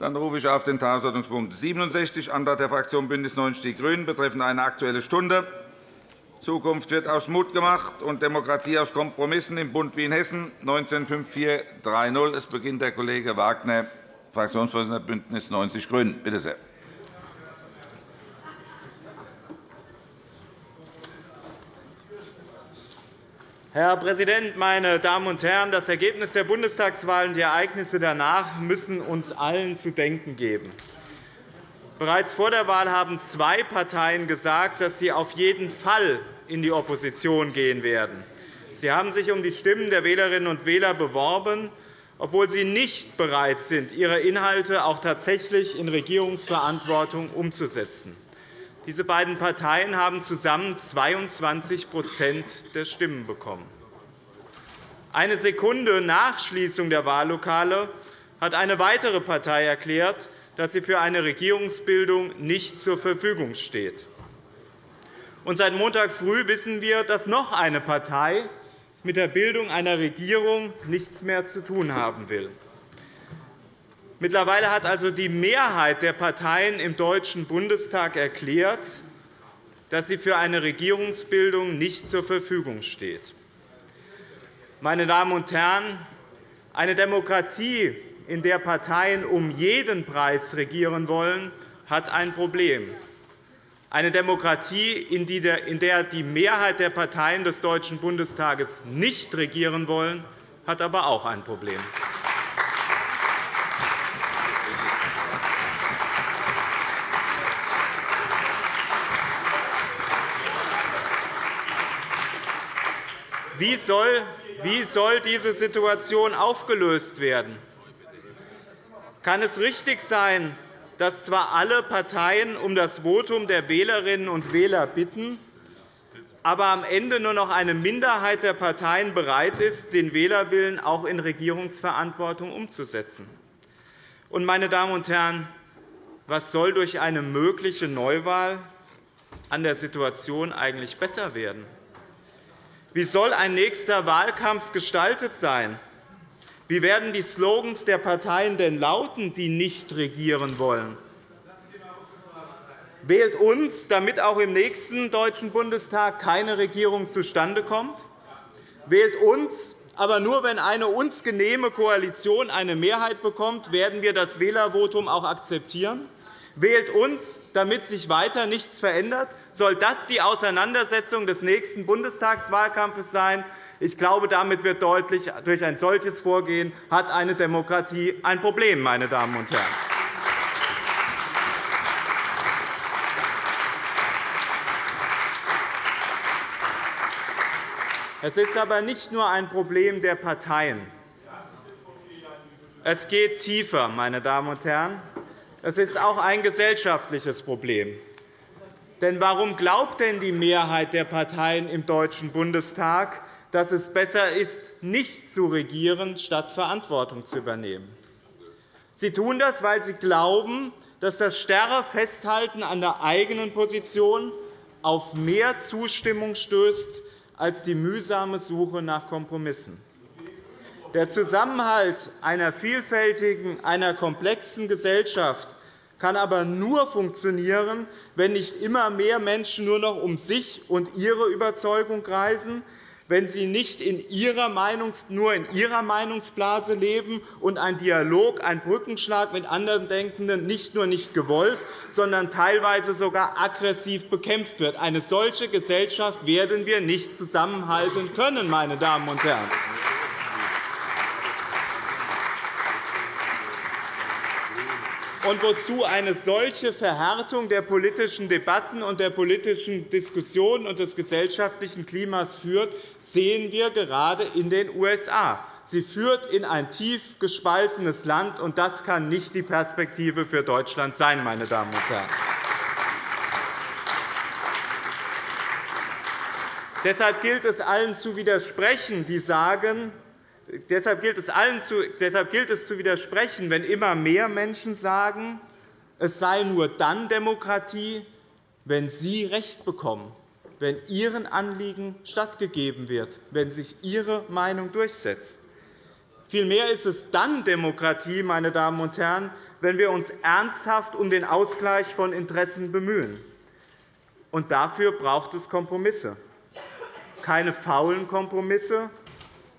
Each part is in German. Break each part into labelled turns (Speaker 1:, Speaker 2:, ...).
Speaker 1: Dann rufe ich auf den Tagesordnungspunkt 67, Antrag der Fraktion BÜNDNIS 90 die GRÜNEN betreffend eine Aktuelle Stunde. Zukunft wird aus Mut gemacht und Demokratie aus Kompromissen im Bund wie in Hessen 195430. Es beginnt der Kollege Wagner, Fraktionsvorsitzender BÜNDNIS 90 die GRÜNEN. Bitte sehr.
Speaker 2: Herr Präsident, meine Damen und Herren! Das Ergebnis der Bundestagswahl und die Ereignisse danach müssen uns allen zu denken geben. Bereits vor der Wahl haben zwei Parteien gesagt, dass sie auf jeden Fall in die Opposition gehen werden. Sie haben sich um die Stimmen der Wählerinnen und Wähler beworben, obwohl sie nicht bereit sind, ihre Inhalte auch tatsächlich in Regierungsverantwortung umzusetzen. Diese beiden Parteien haben zusammen 22% der Stimmen bekommen. Eine Sekunde nach Schließung der Wahllokale hat eine weitere Partei erklärt, dass sie für eine Regierungsbildung nicht zur Verfügung steht. Und seit Montag früh wissen wir, dass noch eine Partei mit der Bildung einer Regierung nichts mehr zu tun haben will. Mittlerweile hat also die Mehrheit der Parteien im Deutschen Bundestag erklärt, dass sie für eine Regierungsbildung nicht zur Verfügung steht. Meine Damen und Herren, eine Demokratie, in der Parteien um jeden Preis regieren wollen, hat ein Problem. Eine Demokratie, in der die Mehrheit der Parteien des Deutschen Bundestages nicht regieren wollen, hat aber auch ein Problem. Wie soll, wie soll diese Situation aufgelöst werden? Kann es richtig sein, dass zwar alle Parteien um das Votum der Wählerinnen und Wähler bitten, aber am Ende nur noch eine Minderheit der Parteien bereit ist, den Wählerwillen auch in Regierungsverantwortung umzusetzen? Und, meine Damen und Herren, was soll durch eine mögliche Neuwahl an der Situation eigentlich besser werden? Wie soll ein nächster Wahlkampf gestaltet sein? Wie werden die Slogans der Parteien denn lauten, die nicht regieren wollen? Wählt uns, damit auch im nächsten Deutschen Bundestag keine Regierung zustande kommt? Wählt uns, aber nur, wenn eine uns genehme Koalition eine Mehrheit bekommt, werden wir das Wählervotum auch akzeptieren? Wählt uns, damit sich weiter nichts verändert? Soll das die Auseinandersetzung des nächsten Bundestagswahlkampfes sein? Ich glaube, damit wird deutlich, durch ein solches Vorgehen hat eine Demokratie ein Problem, meine Damen und Herren. Es ist aber nicht nur ein Problem der Parteien. Es geht tiefer, meine Damen und Herren. Es ist auch ein gesellschaftliches Problem. Denn warum glaubt denn die Mehrheit der Parteien im Deutschen Bundestag, dass es besser ist, nicht zu regieren, statt Verantwortung zu übernehmen? Sie tun das, weil sie glauben, dass das starre Festhalten an der eigenen Position auf mehr Zustimmung stößt als die mühsame Suche nach Kompromissen. Der Zusammenhalt einer vielfältigen, einer komplexen Gesellschaft kann aber nur funktionieren, wenn nicht immer mehr Menschen nur noch um sich und ihre Überzeugung kreisen, wenn sie nicht in ihrer Meinungs nur in ihrer Meinungsblase leben und ein Dialog, ein Brückenschlag mit anderen Denkenden nicht nur nicht gewollt, sondern teilweise sogar aggressiv bekämpft wird. Eine solche Gesellschaft werden wir nicht zusammenhalten können, meine Damen und Herren. Und wozu eine solche Verhärtung der politischen Debatten und der politischen Diskussionen und des gesellschaftlichen Klimas führt, sehen wir gerade in den USA. Sie führt in ein tief gespaltenes Land, und das kann nicht die Perspektive für Deutschland sein, meine Damen und Herren. Deshalb gilt es allen zu widersprechen, die sagen, Deshalb gilt, es allen zu, deshalb gilt es zu widersprechen, wenn immer mehr Menschen sagen, es sei nur dann Demokratie, wenn sie Recht bekommen, wenn ihren Anliegen stattgegeben wird, wenn sich ihre Meinung durchsetzt.
Speaker 3: Vielmehr ist es dann Demokratie, meine Damen und Herren, wenn wir uns ernsthaft um den Ausgleich von Interessen bemühen. Und dafür braucht es Kompromisse. Keine faulen Kompromisse,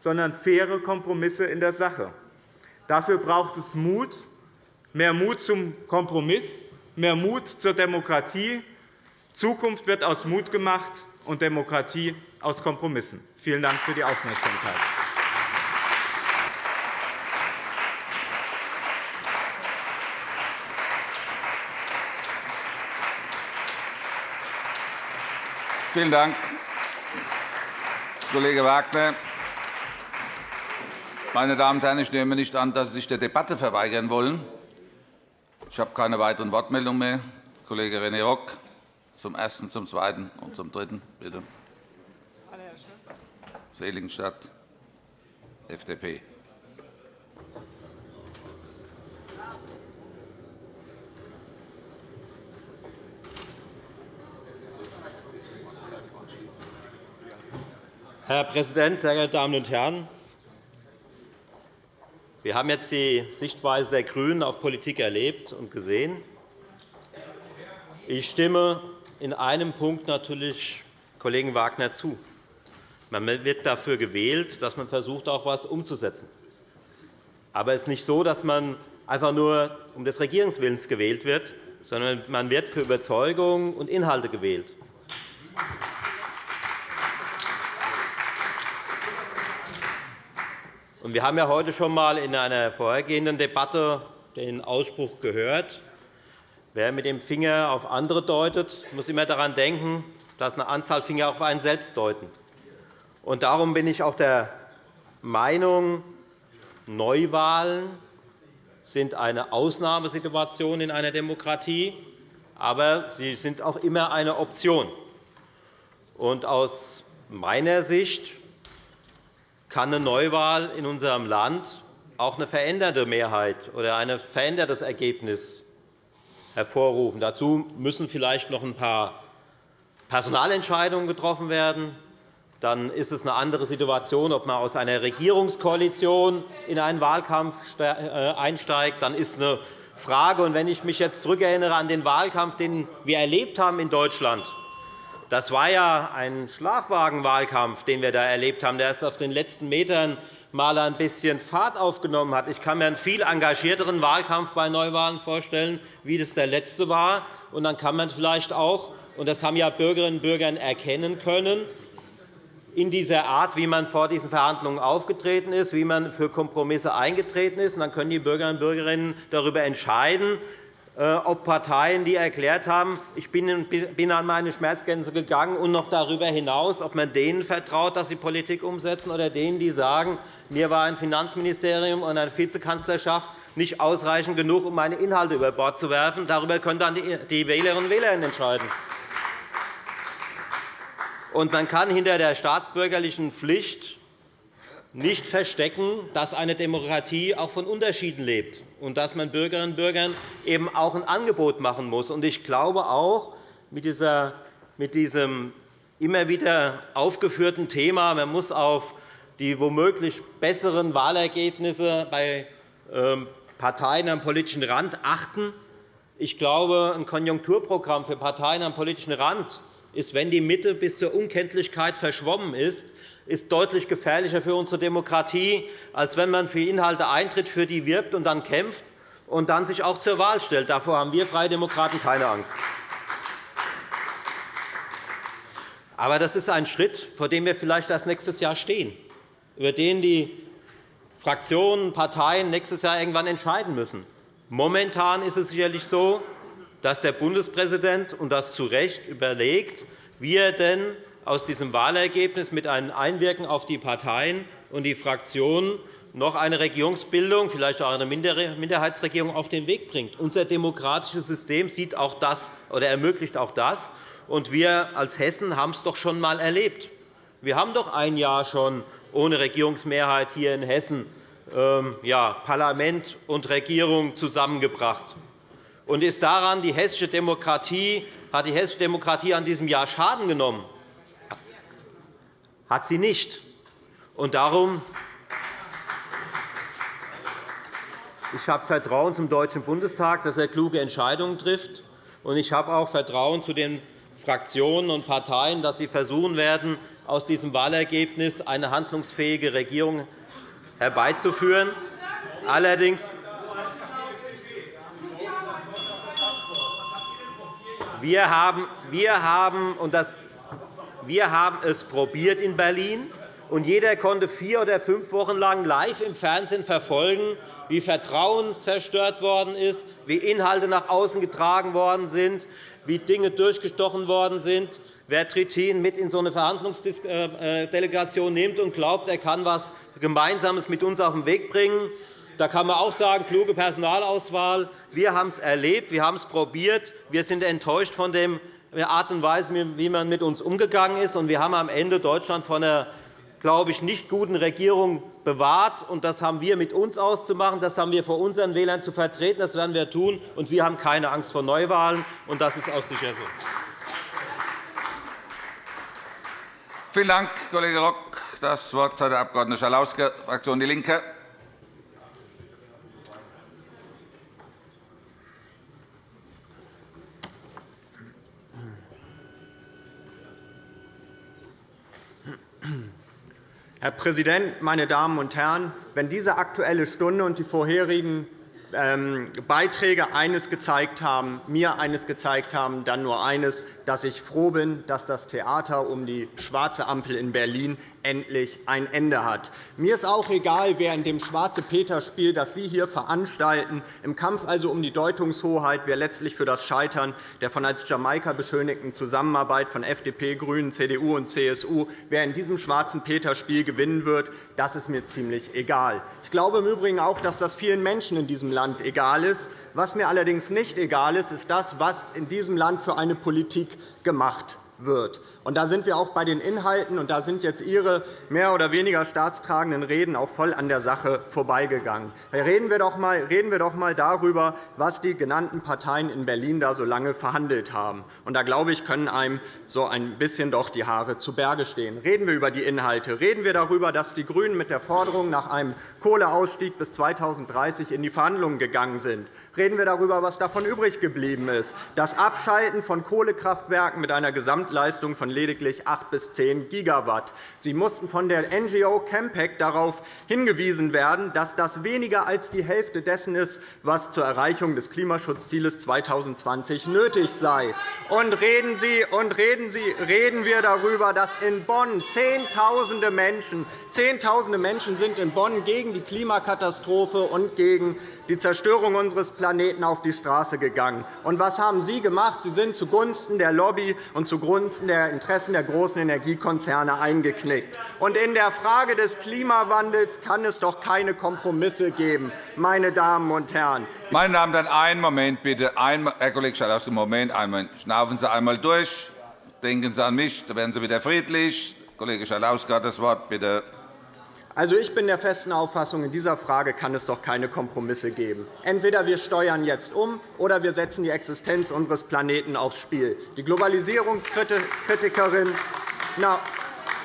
Speaker 3: sondern faire Kompromisse in der Sache. Dafür braucht es Mut, mehr Mut zum Kompromiss, mehr Mut zur Demokratie. Zukunft wird aus Mut gemacht und Demokratie aus Kompromissen. Vielen Dank für die Aufmerksamkeit.
Speaker 1: Vielen Dank, Kollege Wagner. Meine Damen und Herren, ich nehme nicht an, dass Sie sich der Debatte verweigern wollen. Ich habe keine weiteren Wortmeldungen mehr. Kollege René Rock zum Ersten, zum Zweiten und zum Dritten. Bitte. Seligenstadt, FDP.
Speaker 4: Herr Präsident, sehr geehrte Damen und Herren! Wir haben jetzt die Sichtweise der GRÜNEN auf Politik erlebt und gesehen. Ich stimme in einem Punkt natürlich Kollegen Wagner zu. Man wird dafür gewählt, dass man versucht, auch etwas umzusetzen. Aber es ist nicht so, dass man einfach nur um des Regierungswillens gewählt wird, sondern man wird für Überzeugung und Inhalte gewählt. Wir haben ja heute schon einmal in einer vorhergehenden Debatte den Ausspruch gehört, wer mit dem Finger auf andere deutet, muss immer daran denken, dass eine Anzahl Finger auf einen selbst deuten. darum bin ich auch der Meinung, Neuwahlen sind eine Ausnahmesituation in einer Demokratie, aber sie sind auch immer eine Option. aus meiner Sicht kann eine Neuwahl in unserem Land auch eine veränderte Mehrheit oder ein verändertes Ergebnis hervorrufen. Dazu müssen vielleicht noch ein paar Personalentscheidungen getroffen werden. Dann ist es eine andere Situation, ob man aus einer Regierungskoalition in einen Wahlkampf äh, einsteigt. Dann ist eine Frage. Und wenn ich mich jetzt zurückerinnere an den Wahlkampf, den wir erlebt haben in Deutschland das war ja ein Schlafwagenwahlkampf, den wir da erlebt haben, der erst auf den letzten Metern mal ein bisschen Fahrt aufgenommen hat. Ich kann mir einen viel engagierteren Wahlkampf bei Neuwahlen vorstellen, wie das der letzte war. Und dann kann man vielleicht auch, und das haben ja Bürgerinnen und Bürger erkennen können, in dieser Art, wie man vor diesen Verhandlungen aufgetreten ist, wie man für Kompromisse eingetreten ist. dann können die Bürgerinnen und Bürger darüber entscheiden, ob Parteien, die erklärt haben, ich bin an meine Schmerzgrenze gegangen und noch darüber hinaus, ob man denen vertraut, dass sie Politik umsetzen, oder denen, die sagen, mir war ein Finanzministerium und eine Vizekanzlerschaft nicht ausreichend genug, um meine Inhalte über Bord zu werfen. Darüber können dann die Wählerinnen und Wähler entscheiden. man kann hinter der staatsbürgerlichen Pflicht nicht verstecken, dass eine Demokratie auch von Unterschieden lebt und dass man Bürgerinnen und Bürgern eben auch ein Angebot machen muss. Ich glaube auch, mit diesem immer wieder aufgeführten Thema, man muss auf die womöglich besseren Wahlergebnisse bei ähm, Parteien am politischen Rand achten. Ich glaube, ein Konjunkturprogramm für Parteien am politischen Rand ist, wenn die Mitte bis zur Unkenntlichkeit verschwommen ist, ist deutlich gefährlicher für unsere Demokratie, als wenn man für Inhalte eintritt, für die wirbt und dann kämpft und dann sich auch zur Wahl stellt. Davor haben wir Freie Demokraten keine Angst. Aber das ist ein Schritt, vor dem wir vielleicht erst nächstes Jahr stehen, über den die Fraktionen, Parteien nächstes Jahr irgendwann entscheiden müssen. Momentan ist es sicherlich so, dass der Bundespräsident, und das zu Recht, überlegt, wie er denn aus diesem Wahlergebnis mit einem Einwirken auf die Parteien und die Fraktionen noch eine Regierungsbildung, vielleicht auch eine Minderheitsregierung, auf den Weg bringt. Unser demokratisches System sieht auch das oder ermöglicht auch das. Und wir als Hessen haben es doch schon einmal erlebt. Wir haben doch ein Jahr schon ohne Regierungsmehrheit hier in Hessen ähm, ja, Parlament und Regierung zusammengebracht. Und ist daran die hessische Demokratie, hat die hessische Demokratie an diesem Jahr Schaden genommen? Hat sie nicht. Und darum Ich habe Vertrauen zum Deutschen Bundestag, dass er kluge Entscheidungen trifft. Und ich habe auch Vertrauen zu den Fraktionen und Parteien, dass sie versuchen werden, aus diesem Wahlergebnis eine handlungsfähige Regierung herbeizuführen. Allerdings wir haben, wir haben, und das, wir haben es probiert in Berlin, und jeder konnte vier oder fünf Wochen lang live im Fernsehen verfolgen, wie Vertrauen zerstört worden ist, wie Inhalte nach außen getragen worden sind, wie Dinge durchgestochen worden sind. Wer Trittin mit in so eine Verhandlungsdelegation nimmt und glaubt, er kann etwas Gemeinsames mit uns auf den Weg bringen, da kann man auch sagen, kluge Personalauswahl. Wir haben es erlebt, wir haben es probiert. Wir sind enttäuscht von der Art und Weise, wie man mit uns umgegangen ist. Wir haben am Ende Deutschland vor einer glaube ich, nicht guten Regierung bewahrt. Das haben wir mit uns auszumachen. Das haben wir vor unseren Wählern zu vertreten. Das werden wir tun. Wir haben keine Angst vor Neuwahlen. Und das ist auch sicher so.
Speaker 1: Vielen Dank, Kollege Rock. Das Wort hat der Abg. Schalauske, Fraktion DIE LINKE.
Speaker 3: Herr Präsident, meine Damen und Herren! Wenn diese Aktuelle Stunde und die vorherigen ähm, Beiträge eines gezeigt haben, mir eines gezeigt haben, dann nur eines, dass ich froh bin, dass das Theater um die schwarze Ampel in Berlin endlich ein Ende hat. Mir ist auch egal, wer in dem Schwarze-Peter-Spiel, das Sie hier veranstalten, im Kampf also um die Deutungshoheit, wer letztlich für das Scheitern der von als Jamaika beschönigten Zusammenarbeit von FDP, GRÜNEN, CDU und CSU, wer in diesem Schwarzen-Peter-Spiel gewinnen wird, das ist mir ziemlich egal. Ich glaube im Übrigen auch, dass das vielen Menschen in diesem Land egal ist. Was mir allerdings nicht egal ist, ist das, was in diesem Land für eine Politik gemacht wird. Und da sind wir auch bei den Inhalten, und da sind jetzt Ihre mehr oder weniger staatstragenden Reden auch voll an der Sache vorbeigegangen. Reden wir doch einmal, darüber, was die genannten Parteien in Berlin da so lange verhandelt haben. Und da glaube ich, können einem so ein bisschen doch die Haare zu Berge stehen. Reden wir über die Inhalte. Reden wir darüber, dass die GRÜNEN mit der Forderung nach einem Kohleausstieg bis 2030 in die Verhandlungen gegangen sind. Reden wir darüber, was davon übrig geblieben ist. Das Abschalten von Kohlekraftwerken mit einer Gesamtleistung von lediglich 8 bis 10 Gigawatt. Sie mussten von der NGO Campact darauf hingewiesen werden, dass das weniger als die Hälfte dessen ist, was zur Erreichung des Klimaschutzziels 2020 nötig sei. Und reden, Sie, und reden, Sie, reden wir darüber, dass in Bonn Zehntausende Menschen, Zehntausende Menschen sind in Bonn gegen die Klimakatastrophe und gegen die Zerstörung unseres Planeten auf die Straße gegangen. Und was haben Sie gemacht? Sie sind zugunsten der Lobby und zugunsten der Interessen der großen Energiekonzerne eingeknickt. Und in der Frage des Klimawandels kann es doch keine Kompromisse geben, meine Damen und Herren.
Speaker 1: Meine Damen und Herren, einen Moment bitte. Herr Kollege Schalauske, Moment. Einen Schnaufen Sie einmal durch. Denken Sie an mich, dann werden Sie wieder friedlich. Kollege Schalauske hat das Wort. Bitte.
Speaker 3: Also, ich bin der festen Auffassung, in dieser Frage kann es doch keine Kompromisse geben. Entweder wir steuern jetzt um, oder wir setzen die Existenz unseres Planeten aufs Spiel. Die Globalisierungskritikerin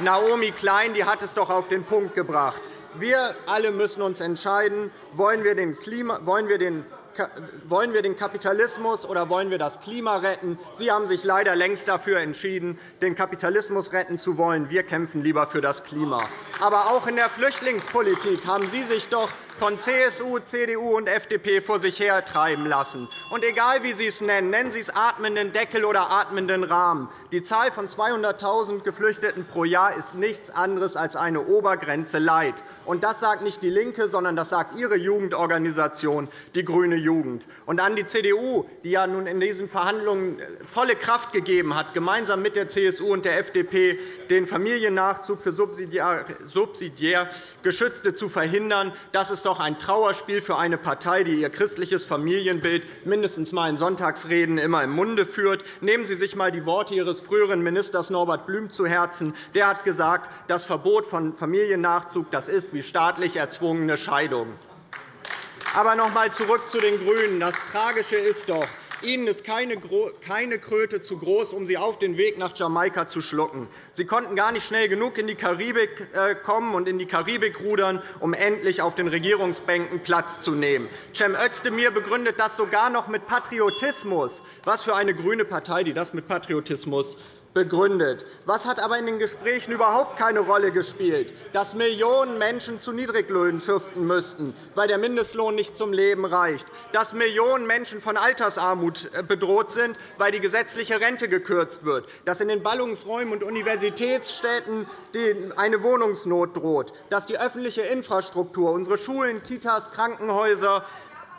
Speaker 3: Naomi Klein die hat es doch auf den Punkt gebracht. Wir alle müssen uns entscheiden, wollen wir den, wollen wir den Kapitalismus oder wollen wir das Klima retten? Sie haben sich leider längst dafür entschieden, den Kapitalismus retten zu wollen. Wir kämpfen lieber für das Klima. Aber auch in der Flüchtlingspolitik haben Sie sich doch von CSU, CDU und FDP vor sich hertreiben lassen. Und egal, wie Sie es nennen, nennen Sie es atmenden Deckel oder atmenden Rahmen, die Zahl von 200.000 Geflüchteten pro Jahr ist nichts anderes als eine Obergrenze Leid. Und das sagt nicht DIE LINKE, sondern das sagt Ihre Jugendorganisation, die Grüne Jugend. Und an die CDU, die ja nun in diesen Verhandlungen volle Kraft gegeben hat, gemeinsam mit der CSU und der FDP den Familiennachzug für subsidiär Geschützte zu verhindern. Das ist doch ein Trauerspiel für eine Partei, die ihr christliches Familienbild mindestens einmal in Sonntagsreden immer im Munde führt. Nehmen Sie sich einmal die Worte Ihres früheren Ministers Norbert Blüm zu Herzen. Der hat gesagt, das Verbot von Familiennachzug das ist wie staatlich erzwungene Scheidung. Aber noch einmal zurück zu den GRÜNEN. Das Tragische ist doch, Ihnen ist keine Kröte zu groß, um Sie auf den Weg nach Jamaika zu schlucken. Sie konnten gar nicht schnell genug in die Karibik äh, kommen und in die Karibik rudern, um endlich auf den Regierungsbänken Platz zu nehmen. Cem Özdemir begründet das sogar noch mit Patriotismus. Was für eine grüne Partei, die das mit Patriotismus begründet. Was hat aber in den Gesprächen überhaupt keine Rolle gespielt? Dass Millionen Menschen zu Niedriglöhnen schuften müssten, weil der Mindestlohn nicht zum Leben reicht. Dass Millionen Menschen von Altersarmut äh, bedroht sind, weil die gesetzliche Rente gekürzt wird. Dass in den Ballungsräumen und Universitätsstädten eine Wohnungsnot droht. Dass die öffentliche Infrastruktur, unsere Schulen, Kitas, Krankenhäuser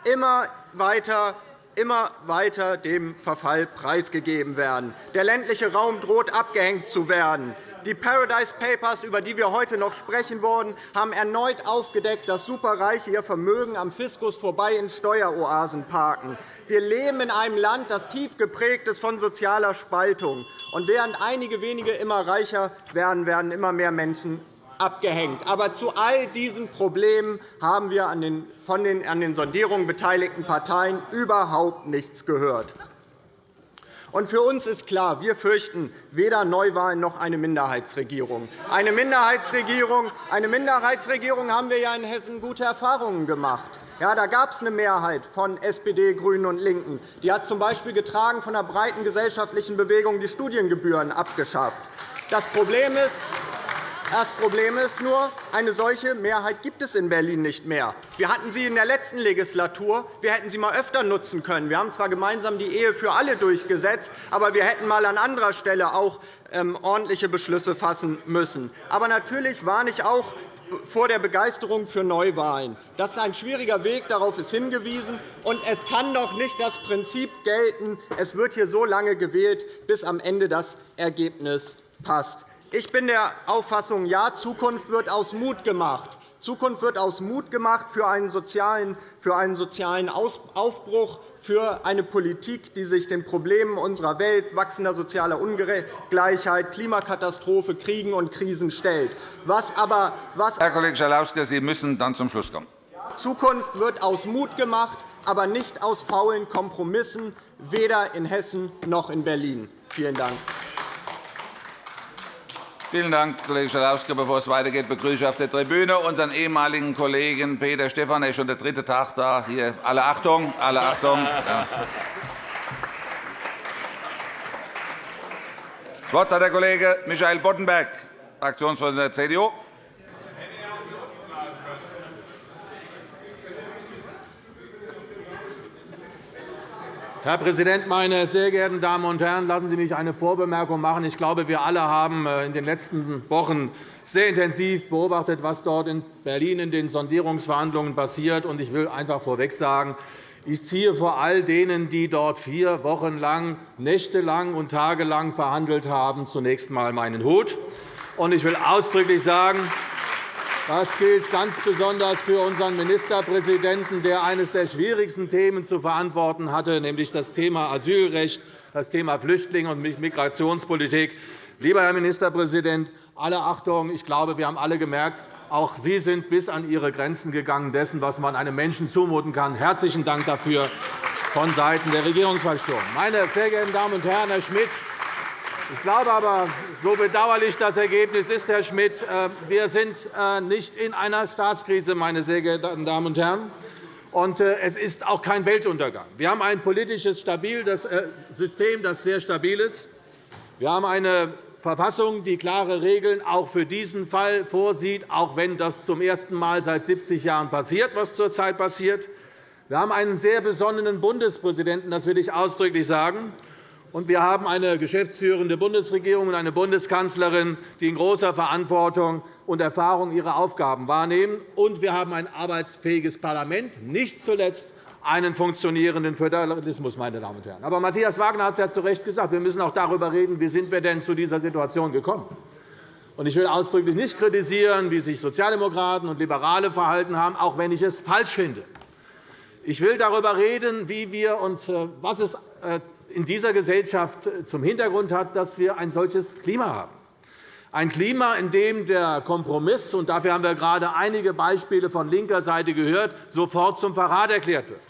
Speaker 3: immer weiter immer weiter dem Verfall preisgegeben werden. Der ländliche Raum droht abgehängt zu werden. Die Paradise Papers, über die wir heute noch sprechen wollen, haben erneut aufgedeckt, dass Superreiche ihr Vermögen am Fiskus vorbei in Steueroasen parken. Wir leben in einem Land, das tief geprägt ist von sozialer Spaltung. Und während einige wenige immer reicher werden, werden immer mehr Menschen abgehängt. Aber zu all diesen Problemen haben wir von den an den Sondierungen beteiligten Parteien überhaupt nichts gehört. Für uns ist klar, wir fürchten weder Neuwahlen noch eine Minderheitsregierung. Eine Minderheitsregierung, eine Minderheitsregierung haben wir ja in Hessen gute Erfahrungen gemacht. Ja, da gab es eine Mehrheit von SPD, GRÜNEN und LINKEN. Die hat z. B. getragen von einer breiten gesellschaftlichen Bewegung die Studiengebühren abgeschafft. Das Problem ist, das Problem ist nur, eine solche Mehrheit gibt es in Berlin nicht mehr. Wir hatten sie in der letzten Legislatur. Wir hätten sie einmal öfter nutzen können. Wir haben zwar gemeinsam die Ehe für alle durchgesetzt, aber wir hätten einmal an anderer Stelle auch ähm, ordentliche Beschlüsse fassen müssen. Aber natürlich warne ich auch vor der Begeisterung für Neuwahlen. Das ist ein schwieriger Weg, darauf ist hingewiesen. Und es kann doch nicht das Prinzip gelten, es wird hier so lange gewählt, bis am Ende das Ergebnis passt. Ich bin der Auffassung, ja, Zukunft wird aus Mut gemacht. Zukunft wird aus Mut gemacht für einen sozialen, für einen sozialen Aufbruch, für eine Politik, die sich den Problemen unserer Welt, wachsender sozialer Ungleichheit, Klimakatastrophe, Kriegen und Krisen stellt. Was aber, was
Speaker 1: Herr Kollege Schalauske, Sie müssen dann zum Schluss kommen.
Speaker 3: Zukunft wird aus Mut gemacht, aber nicht aus faulen Kompromissen, weder in Hessen noch in Berlin. Vielen Dank.
Speaker 1: Vielen Dank, Kollege Schalauske. Bevor es weitergeht, begrüße ich auf der Tribüne unseren ehemaligen Kollegen Peter Stephan. Er ist schon der dritte Tag da. Hier, alle Achtung, alle Achtung. Ja. Das Wort hat der Kollege Michael Boddenberg, Fraktionsvorsitzender der CDU.
Speaker 5: Herr Präsident, meine sehr geehrten Damen und Herren! Lassen Sie mich eine Vorbemerkung machen. Ich glaube, wir alle haben äh, in den letzten Wochen sehr intensiv beobachtet, was dort in Berlin in den Sondierungsverhandlungen passiert. Ich will einfach vorweg sagen, ich ziehe vor all denen, die dort vier Wochen lang, nächtelang und tagelang verhandelt haben, zunächst einmal meinen Hut. Ich will ausdrücklich sagen, das gilt ganz besonders für unseren Ministerpräsidenten, der eines der schwierigsten Themen zu verantworten hatte, nämlich das Thema Asylrecht, das Thema Flüchtlinge und Migrationspolitik. Lieber Herr Ministerpräsident, alle Achtung, ich glaube, wir haben alle gemerkt, auch Sie sind bis an Ihre Grenzen gegangen dessen, was man einem Menschen zumuten kann. Herzlichen Dank dafür vonseiten der Regierungsfraktion. Meine sehr geehrten Damen und Herren, Herr Schmidt, ich glaube aber, so bedauerlich das Ergebnis ist, Herr Schmidt, äh, wir sind äh, nicht in einer Staatskrise, meine sehr geehrten Damen und Herren. Und äh, es ist auch kein Weltuntergang. Wir haben ein politisches System, das sehr stabil ist. Wir haben eine Verfassung, die klare Regeln auch für diesen Fall vorsieht, auch wenn das zum ersten Mal seit 70 Jahren passiert, was zurzeit passiert. Wir haben einen sehr besonnenen Bundespräsidenten, das will ich ausdrücklich sagen. Und wir haben eine geschäftsführende Bundesregierung und eine Bundeskanzlerin, die in großer Verantwortung und Erfahrung ihre Aufgaben wahrnehmen. Und wir haben ein arbeitsfähiges Parlament, nicht zuletzt einen funktionierenden Föderalismus. Meine Damen und Herren. Aber Matthias Wagner hat es ja zu Recht gesagt. Wir müssen auch darüber reden, wie sind wir denn zu dieser Situation gekommen sind. Ich will ausdrücklich nicht kritisieren, wie sich Sozialdemokraten und Liberale verhalten haben, auch wenn ich es falsch finde. Ich will darüber reden, wie wir und äh, was es äh, in dieser Gesellschaft zum Hintergrund hat, dass wir ein solches Klima haben. Ein Klima, in dem der Kompromiss – und dafür haben wir gerade einige Beispiele von linker Seite gehört – sofort zum Verrat erklärt wird.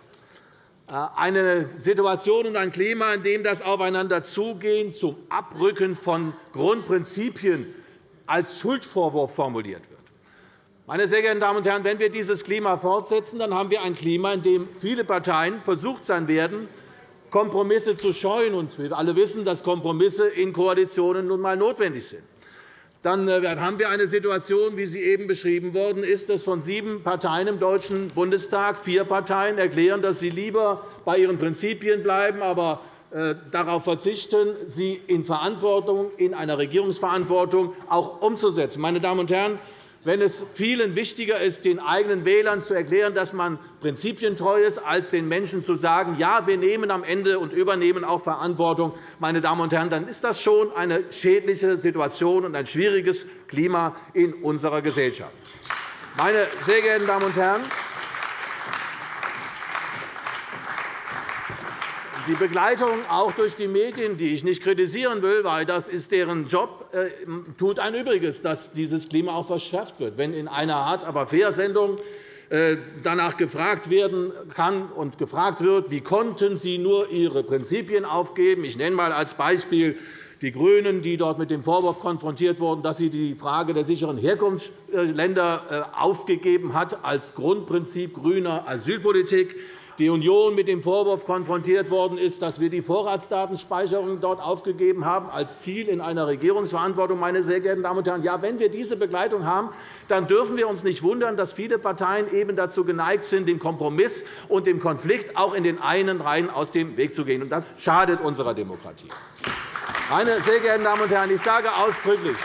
Speaker 5: eine Situation und ein Klima, in dem das Aufeinanderzugehen zum Abrücken von Grundprinzipien als Schuldvorwurf formuliert wird. Meine sehr geehrten Damen und Herren, wenn wir dieses Klima fortsetzen, dann haben wir ein Klima, in dem viele Parteien versucht sein werden, Kompromisse zu scheuen. wir alle wissen, dass Kompromisse in Koalitionen nun einmal notwendig sind dann äh, haben wir eine Situation, wie sie eben beschrieben worden ist, dass von sieben Parteien im Deutschen Bundestag vier Parteien erklären, dass sie lieber bei ihren Prinzipien bleiben, aber äh, darauf verzichten, sie in Verantwortung, in einer Regierungsverantwortung auch umzusetzen. Meine Damen und Herren, wenn es vielen wichtiger ist, den eigenen Wählern zu erklären, dass man prinzipientreu ist, als den Menschen zu sagen, ja, wir nehmen am Ende und übernehmen auch Verantwortung, meine Damen und Herren, dann ist das schon eine schädliche Situation und ein schwieriges Klima in unserer Gesellschaft. Meine sehr geehrten Damen und Herren, Die Begleitung auch durch die Medien, die ich nicht kritisieren will, weil das ist deren Job, äh, tut ein Übriges, dass dieses Klima auch verschärft wird. Wenn in einer Art aber fair Sendung äh, danach gefragt werden kann und gefragt wird, wie konnten Sie nur Ihre Prinzipien aufgeben. Ich nenne einmal als Beispiel die GRÜNEN, die dort mit dem Vorwurf konfrontiert wurden, dass sie die Frage der sicheren Herkunftsländer äh, aufgegeben hat als Grundprinzip grüner Asylpolitik die Union mit dem Vorwurf konfrontiert worden ist, dass wir die Vorratsdatenspeicherung dort aufgegeben haben als Ziel in einer Regierungsverantwortung. Meine sehr geehrten Damen und Herren, ja, wenn wir diese Begleitung haben, dann dürfen wir uns nicht wundern, dass viele Parteien eben dazu geneigt sind, dem Kompromiss und dem Konflikt auch in den einen Reihen aus dem Weg zu gehen. Das schadet unserer Demokratie. Meine sehr geehrten Damen und Herren, ich sage ausdrücklich,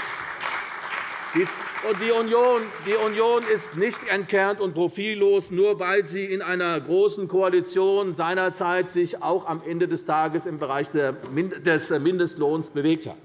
Speaker 5: die Union, die Union ist nicht entkernt und profillos, nur weil sie in einer großen Koalition seinerzeit sich auch am Ende des Tages im Bereich des Mindestlohns bewegt hat.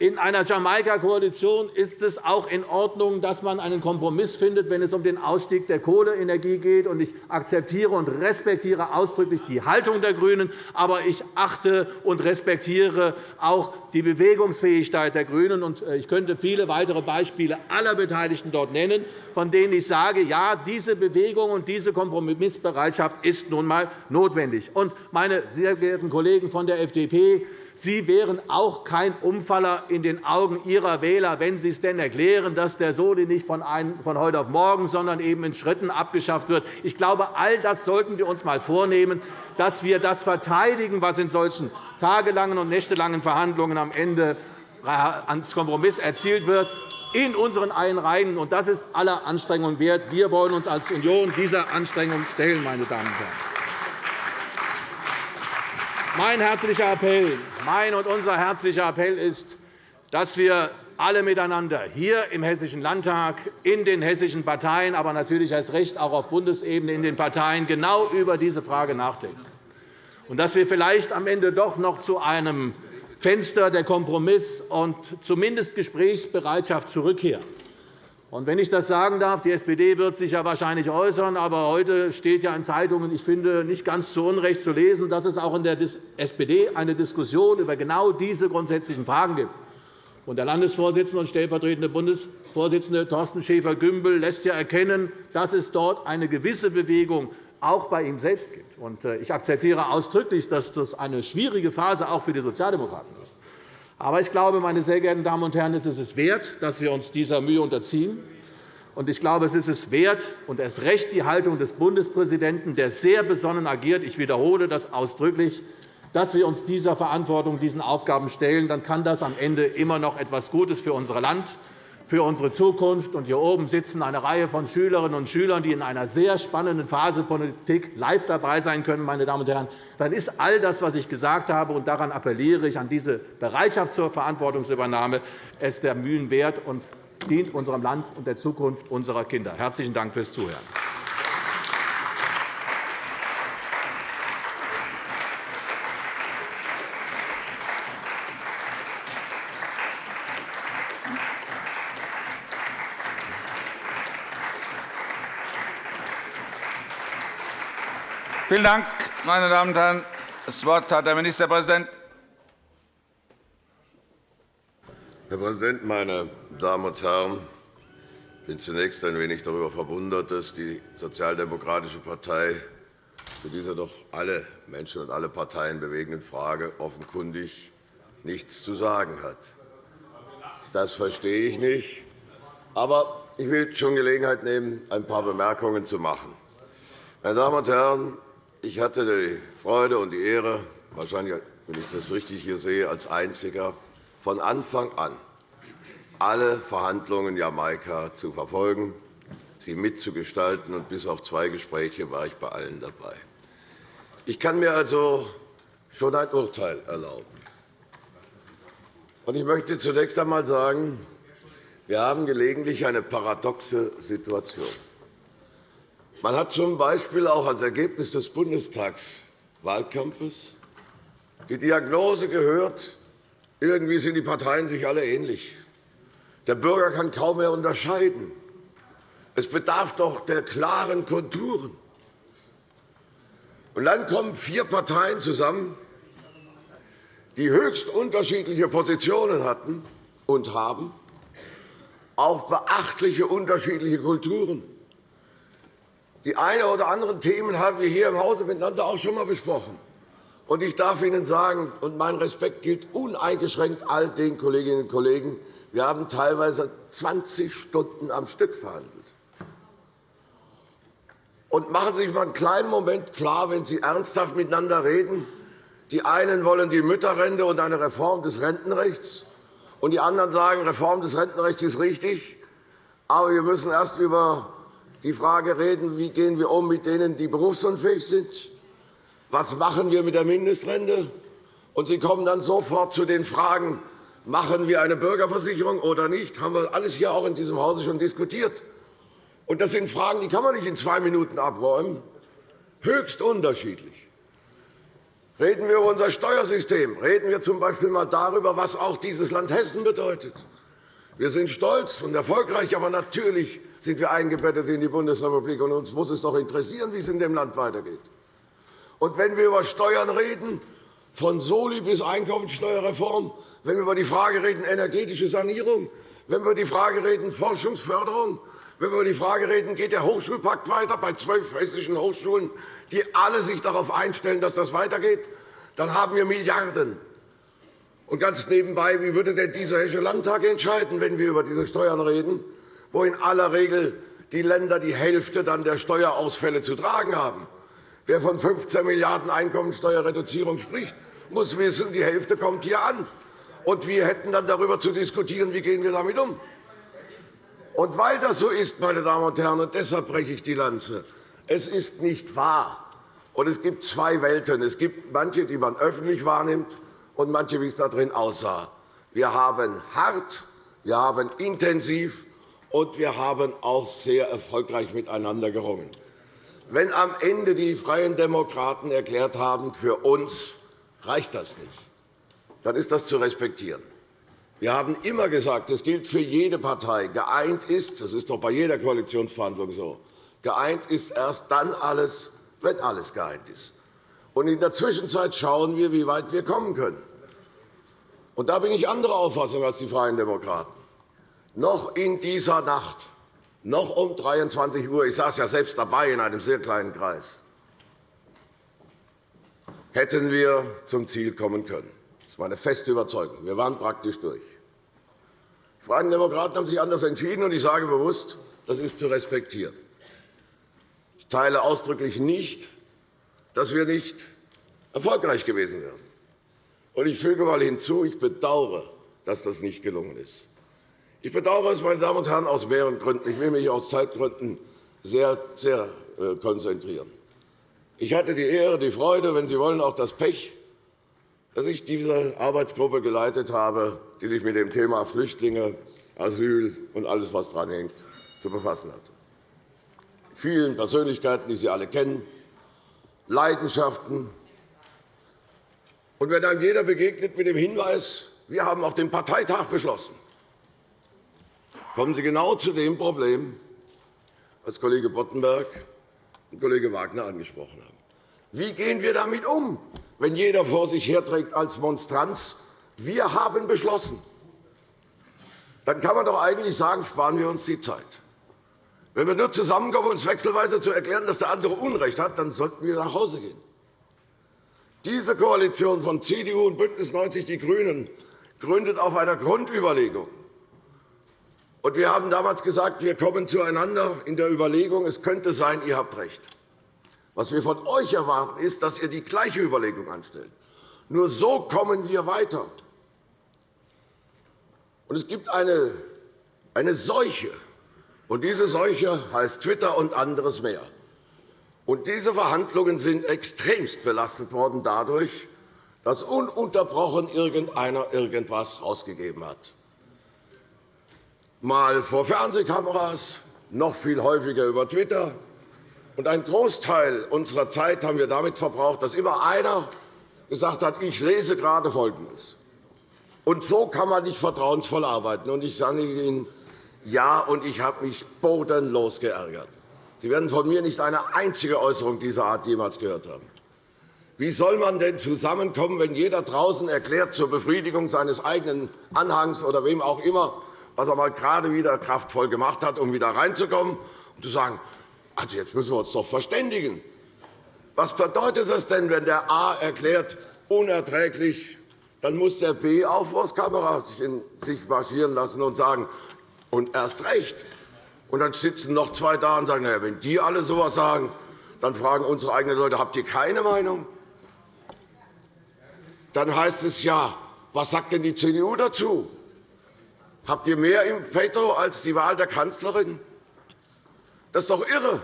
Speaker 5: In einer Jamaika-Koalition ist es auch in Ordnung, dass man einen Kompromiss findet, wenn es um den Ausstieg der Kohleenergie geht. Ich akzeptiere und respektiere ausdrücklich die Haltung der GRÜNEN, aber ich achte und respektiere auch die Bewegungsfähigkeit der GRÜNEN. Äh, ich könnte viele weitere Beispiele aller Beteiligten dort nennen, von denen ich sage, ja, diese Bewegung und diese Kompromissbereitschaft ist nun einmal notwendig. Meine sehr geehrten Kollegen von der FDP, Sie wären auch kein Umfaller in den Augen Ihrer Wähler, wenn Sie es denn erklären, dass der Soli nicht von heute auf morgen, sondern eben in Schritten abgeschafft wird. Ich glaube, all das sollten wir uns einmal vornehmen, dass wir das verteidigen, was in solchen tagelangen und nächtelangen Verhandlungen am Ende ans Kompromiss erzielt wird, in unseren eigenen Reihen. Das ist aller Anstrengungen wert. Wir wollen uns als Union dieser Anstrengung stellen. Meine Damen und Herren. Mein herzlicher Appell, mein und unser herzlicher Appell ist, dass wir alle miteinander hier im Hessischen Landtag, in den hessischen Parteien, aber natürlich erst recht auch auf Bundesebene in den Parteien genau über diese Frage nachdenken. Und dass wir vielleicht am Ende doch noch zu einem Fenster der Kompromiss und zumindest Gesprächsbereitschaft zurückkehren. Und wenn ich das sagen darf, die SPD wird sich ja wahrscheinlich äußern, aber heute steht ja in Zeitungen, ich finde, nicht ganz zu Unrecht zu lesen, dass es auch in der SPD eine Diskussion über genau diese grundsätzlichen Fragen gibt. Und der Landesvorsitzende und stellvertretende Bundesvorsitzende Thorsten Schäfer-Gümbel lässt ja erkennen, dass es dort eine gewisse Bewegung auch bei ihm selbst gibt. Äh, ich akzeptiere ausdrücklich, dass das eine schwierige Phase auch für die Sozialdemokraten ist. Aber ich glaube, meine sehr geehrten Damen und Herren, es ist es wert, dass wir uns dieser Mühe unterziehen. Und ich glaube, es ist es wert, und erst recht die Haltung des Bundespräsidenten, der sehr besonnen agiert, ich wiederhole das ausdrücklich, dass wir uns dieser Verantwortung, diesen Aufgaben stellen, dann kann das am Ende immer noch etwas Gutes für unser Land für unsere Zukunft. Und hier oben sitzen eine Reihe von Schülerinnen und Schülern, die in einer sehr spannenden Phase Politik live dabei sein können. Meine Damen und Herren. Dann ist all das, was ich gesagt habe, und daran appelliere ich an diese Bereitschaft zur Verantwortungsübernahme, es der Mühen wert und dient unserem Land und der Zukunft unserer Kinder. Herzlichen Dank fürs Zuhören.
Speaker 1: Vielen Dank, meine Damen und Herren. Das Wort hat der Ministerpräsident.
Speaker 6: Herr Präsident, meine Damen und Herren! Ich bin zunächst ein wenig darüber verwundert, dass die Sozialdemokratische Partei zu dieser doch alle Menschen und alle Parteien bewegenden Frage offenkundig nichts zu sagen hat. Das verstehe ich nicht. Aber ich will schon Gelegenheit nehmen, ein paar Bemerkungen zu machen. Meine Damen und Herren, ich hatte die Freude und die Ehre, wahrscheinlich, wenn ich das richtig hier sehe, als Einziger von Anfang an alle Verhandlungen Jamaika zu verfolgen, sie mitzugestalten. Und bis auf zwei Gespräche war ich bei allen dabei. Ich kann mir also schon ein Urteil erlauben. Ich möchte zunächst einmal sagen, wir haben gelegentlich eine paradoxe Situation. Man hat z. B. auch als Ergebnis des Bundestagswahlkampfes die Diagnose gehört, irgendwie sind die Parteien sich alle ähnlich. Der Bürger kann kaum mehr unterscheiden. Es bedarf doch der klaren Konturen. Und dann kommen vier Parteien zusammen, die höchst unterschiedliche Positionen hatten und haben, auch beachtliche unterschiedliche Kulturen. Die einen oder anderen Themen haben wir hier im Hause miteinander auch schon einmal besprochen. Und ich darf Ihnen sagen, und mein Respekt gilt uneingeschränkt all den Kolleginnen und Kollegen, wir haben teilweise 20 Stunden am Stück verhandelt. Und machen Sie sich einmal einen kleinen Moment klar, wenn Sie ernsthaft miteinander reden. Die einen wollen die Mütterrente und eine Reform des Rentenrechts, und die anderen sagen, Reform des Rentenrechts ist richtig. Aber wir müssen erst über die Frage reden, wie gehen wir um mit denen, die berufsunfähig sind. Was machen wir mit der Mindestrente? Und Sie kommen dann sofort zu den Fragen, machen wir eine Bürgerversicherung oder nicht? Das haben wir alles hier auch in diesem Hause schon diskutiert. Und das sind Fragen, die kann man nicht in zwei Minuten abräumen. Höchst unterschiedlich. Reden wir über unser Steuersystem. Reden wir z. B. einmal darüber, was auch dieses Land Hessen bedeutet. Wir sind stolz und erfolgreich, aber natürlich sind wir eingebettet in die Bundesrepublik. Und uns muss es doch interessieren, wie es in dem Land weitergeht. Und wenn wir über Steuern reden, von Soli bis Einkommensteuerreform, wenn wir über die Frage reden, energetische Sanierung, wenn wir über die Frage reden, Forschungsförderung, wenn wir über die Frage reden, geht der Hochschulpakt weiter bei zwölf hessischen Hochschulen, die alle sich darauf einstellen, dass das weitergeht, dann haben wir Milliarden. Und ganz nebenbei, wie würde denn dieser Hessische Landtag entscheiden, wenn wir über diese Steuern reden, wo in aller Regel die Länder die Hälfte dann der Steuerausfälle zu tragen haben? Wer von 15 Milliarden € Einkommensteuerreduzierung spricht, muss wissen, die Hälfte kommt hier an. Und wir hätten dann darüber zu diskutieren, wie gehen wir damit um. Und weil das so ist, meine Damen und Herren, und deshalb breche ich die Lanze, es ist nicht wahr. Und es gibt zwei Welten. Es gibt manche, die man öffentlich wahrnimmt, und manche, wie es darin aussah. Wir haben hart, wir haben intensiv und wir haben auch sehr erfolgreich miteinander gerungen. Wenn am Ende die Freien Demokraten erklärt haben, für uns reicht das nicht, dann ist das zu respektieren. Wir haben immer gesagt, es gilt für jede Partei, geeint ist, das ist doch bei jeder Koalitionsverhandlung so, geeint ist erst dann alles, wenn alles geeint ist. Und in der Zwischenzeit schauen wir, wie weit wir kommen können. Und da bin ich anderer Auffassung als die Freien Demokraten. Noch in dieser Nacht, noch um 23 Uhr, ich saß ja selbst dabei in einem sehr kleinen Kreis, hätten wir zum Ziel kommen können. Das ist meine feste Überzeugung. Wir waren praktisch durch. Die Freien Demokraten haben sich anders entschieden, und ich sage bewusst, das ist zu respektieren. Ich teile ausdrücklich nicht, dass wir nicht erfolgreich gewesen wären. Und ich füge einmal hinzu, ich bedauere, dass das nicht gelungen ist. Ich bedauere es, meine Damen und Herren, aus mehreren Gründen. Ich will mich aus Zeitgründen sehr, sehr äh, konzentrieren. Ich hatte die Ehre, die Freude, wenn Sie wollen, auch das Pech, dass ich diese Arbeitsgruppe geleitet habe, die sich mit dem Thema Flüchtlinge, Asyl und alles, was daran hängt, zu befassen hat. Vielen Persönlichkeiten, die Sie alle kennen, Leidenschaften. Und wenn einem jeder begegnet mit dem Hinweis, wir haben auf dem Parteitag beschlossen, kommen Sie genau zu dem Problem, was Kollege Boddenberg und Kollege Wagner angesprochen haben. Wie gehen wir damit um, wenn jeder vor sich herträgt als Monstranz, wir haben beschlossen? Dann kann man doch eigentlich sagen, sparen wir uns die Zeit. Wenn wir nur zusammenkommen, uns wechselweise zu erklären, dass der andere Unrecht hat, dann sollten wir nach Hause gehen. Diese Koalition von CDU und BÜNDNIS 90 die GRÜNEN gründet auf einer Grundüberlegung. Wir haben damals gesagt, wir kommen zueinander in der Überlegung, es könnte sein, ihr habt recht. Was wir von euch erwarten, ist, dass ihr die gleiche Überlegung anstellt. Nur so kommen wir weiter. es gibt eine, eine Seuche, und diese Seuche heißt Twitter und anderes mehr. Und diese Verhandlungen sind extremst belastet worden dadurch, dass ununterbrochen irgendeiner irgendetwas herausgegeben hat. Mal vor Fernsehkameras, noch viel häufiger über Twitter. Und einen Großteil unserer Zeit haben wir damit verbraucht, dass immer einer gesagt hat, ich lese gerade Folgendes. Und so kann man nicht vertrauensvoll arbeiten. Und ich sage Ihnen, ja, und ich habe mich bodenlos geärgert. Sie werden von mir nicht eine einzige Äußerung dieser Art jemals gehört haben. Wie soll man denn zusammenkommen, wenn jeder draußen erklärt zur Befriedigung seines eigenen Anhangs oder wem auch immer, was er mal gerade wieder kraftvoll gemacht hat, um wieder reinzukommen, und zu sagen, also jetzt müssen wir uns doch verständigen. Was bedeutet es denn, wenn der A erklärt, unerträglich, dann muss der B auch vor das Kamera sich marschieren lassen und sagen, und erst recht. Und dann sitzen noch zwei da und sagen, na ja, wenn die alle so etwas sagen, dann fragen unsere eigenen Leute, habt ihr keine Meinung? Dann heißt es ja, was sagt denn die CDU dazu? Habt ihr mehr im Petto als die Wahl der Kanzlerin? Das ist doch irre.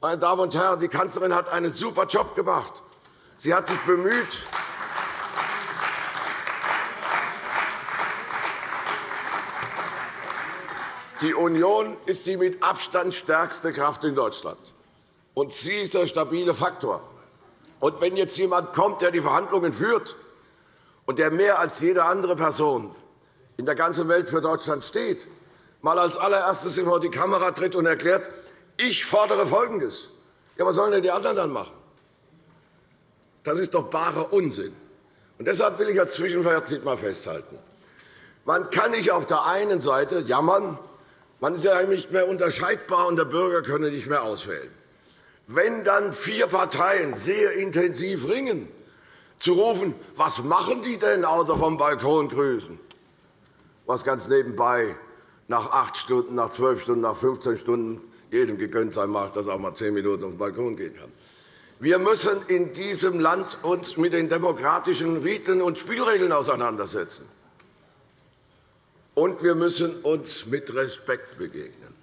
Speaker 6: Meine Damen und Herren, die Kanzlerin hat einen super Job gemacht. Sie hat sich bemüht, Die Union ist die mit Abstand stärkste Kraft in Deutschland. Und sie ist der stabile Faktor. Und wenn jetzt jemand kommt, der die Verhandlungen führt und der mehr als jede andere Person in der ganzen Welt für Deutschland steht, mal als allererstes vor die Kamera tritt und erklärt, ich fordere Folgendes. Ja, was sollen denn die anderen dann machen? Das ist doch barer Unsinn. Und deshalb will ich als Zwischenfazit einmal festhalten. Man kann nicht auf der einen Seite jammern, man ist ja nicht mehr unterscheidbar, und der Bürger könne nicht mehr auswählen. Wenn dann vier Parteien sehr intensiv ringen, zu rufen, was machen die denn außer vom Balkon grüßen, was ganz nebenbei nach acht Stunden, nach zwölf Stunden, nach 15 Stunden jedem gegönnt sein mag, dass er auch mal zehn Minuten auf den Balkon gehen kann. Wir müssen in diesem Land uns mit den demokratischen Riten und Spielregeln auseinandersetzen und wir müssen uns mit Respekt begegnen.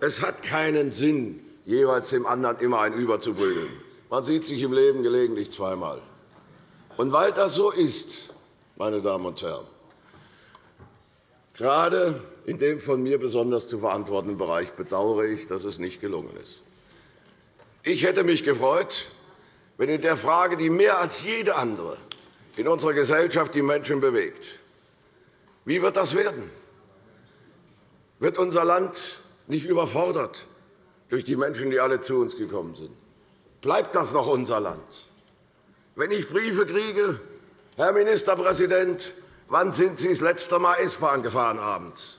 Speaker 6: Es hat keinen Sinn, jeweils dem anderen immer ein überzuprügeln. Man sieht sich im Leben gelegentlich zweimal. Und weil das so ist, meine Damen und Herren, gerade in dem von mir besonders zu verantwortenden Bereich bedauere ich, dass es nicht gelungen ist. Ich hätte mich gefreut, wenn in der Frage, die mehr als jede andere in unserer Gesellschaft die Menschen bewegt, wie wird das werden? Wird unser Land nicht überfordert durch die Menschen, die alle zu uns gekommen sind? Bleibt das noch unser Land? Wenn ich Briefe kriege, Herr Ministerpräsident, wann sind Sie das letzte Mal S-Bahn gefahren abends?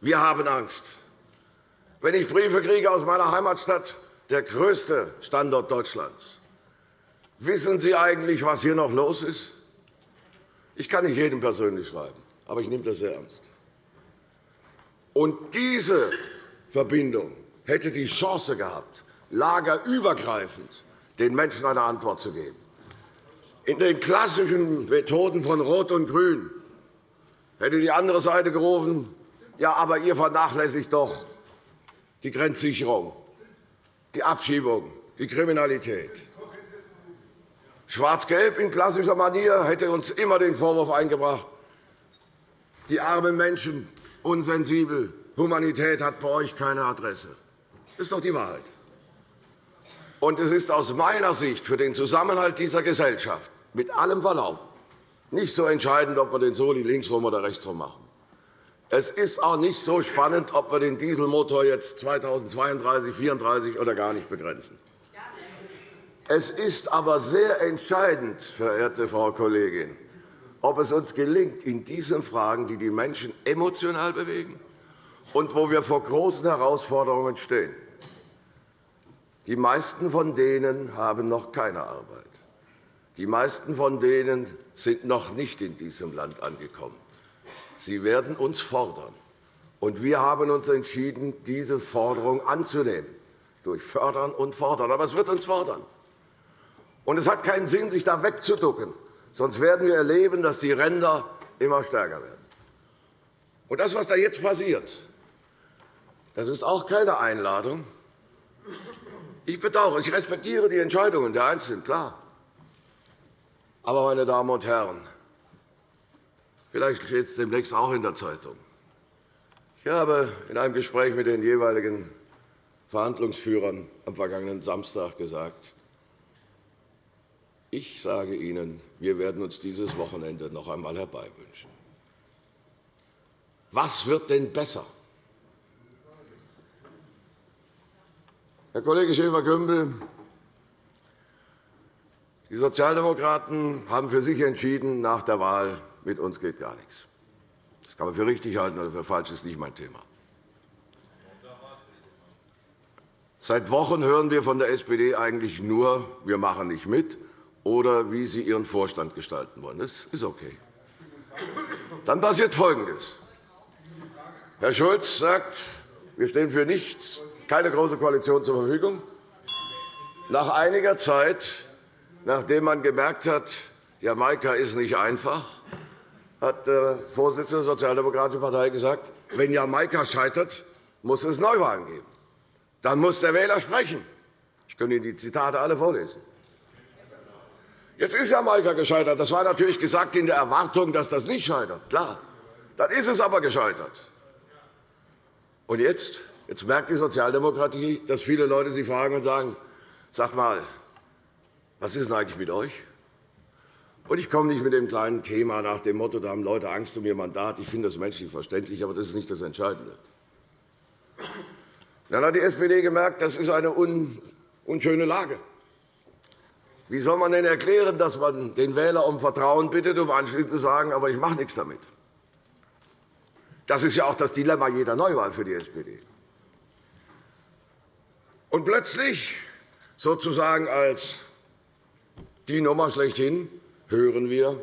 Speaker 6: Wir haben Angst. Wenn ich Briefe kriege aus meiner Heimatstadt, der größte Standort Deutschlands, wissen Sie eigentlich, was hier noch los ist? Ich kann nicht jedem persönlich schreiben. Aber ich nehme das sehr ernst. Und diese Verbindung hätte die Chance gehabt, lagerübergreifend den Menschen eine Antwort zu geben. In den klassischen Methoden von Rot und Grün hätte die andere Seite gerufen, ja, aber ihr vernachlässigt doch die Grenzsicherung, die Abschiebung, die Kriminalität. Schwarz-Gelb in klassischer Manier hätte uns immer den Vorwurf eingebracht, die armen Menschen, unsensibel, Humanität hat bei euch keine Adresse. Das ist doch die Wahrheit. Und es ist aus meiner Sicht für den Zusammenhalt dieser Gesellschaft mit allem Verlaub nicht so entscheidend, ob wir den Soli linksrum oder rechtsrum machen. Es ist auch nicht so spannend, ob wir den Dieselmotor jetzt 2032, 2034 oder gar nicht begrenzen. Es ist aber sehr entscheidend, verehrte Frau Kollegin, ob es uns gelingt, in diesen Fragen, die die Menschen emotional bewegen, und wo wir vor großen Herausforderungen stehen. Die meisten von denen haben noch keine Arbeit. Die meisten von denen sind noch nicht in diesem Land angekommen. Sie werden uns fordern. Und wir haben uns entschieden, diese Forderung anzunehmen, durch Fördern und Fordern. Aber es wird uns fordern. Und es hat keinen Sinn, sich da wegzuducken. Sonst werden wir erleben, dass die Ränder immer stärker werden. Und das, was da jetzt passiert, das ist auch keine Einladung. Ich bedauere, ich respektiere die Entscheidungen der Einzelnen, klar. Aber, meine Damen und Herren, vielleicht steht es demnächst auch in der Zeitung. Ich habe in einem Gespräch mit den jeweiligen Verhandlungsführern am vergangenen Samstag gesagt, ich sage Ihnen, wir werden uns dieses Wochenende noch einmal herbeiwünschen. Was wird denn besser? Herr Kollege Schäfer-Gümbel, die Sozialdemokraten haben für sich entschieden, nach der Wahl mit uns geht gar nichts. Das kann man für richtig halten oder für falsch, das ist nicht mein Thema. Seit Wochen hören wir von der SPD eigentlich nur, wir machen nicht mit oder wie sie ihren Vorstand gestalten wollen. Das ist okay. Dann passiert Folgendes. Herr Schulz sagt, wir stehen für nichts, keine Große Koalition zur Verfügung. Nach einiger Zeit Nachdem man gemerkt hat, Jamaika ist nicht einfach, hat der Vorsitzende der Sozialdemokratischen Partei gesagt, wenn Jamaika scheitert, muss es Neuwahlen geben. Dann muss der Wähler sprechen. Ich könnte Ihnen die Zitate alle vorlesen. Jetzt ist Jamaika gescheitert. Das war natürlich gesagt in der Erwartung, dass das nicht scheitert. Klar. Dann ist es aber gescheitert. Und jetzt? Jetzt merkt die Sozialdemokratie, dass viele Leute sie fragen und sagen, sag mal, was ist denn eigentlich mit euch? Und ich komme nicht mit dem kleinen Thema nach dem Motto, da haben Leute Angst um ihr Mandat. Ich finde das menschlich verständlich, aber das ist nicht das Entscheidende. Dann hat die SPD gemerkt, das ist eine unschöne Lage. Wie soll man denn erklären, dass man den Wähler um Vertrauen bittet, um anschließend zu sagen, aber ich mache nichts damit? Das ist ja auch das Dilemma jeder Neuwahl für die SPD. Und plötzlich, sozusagen als die Nummer schlechthin hören wir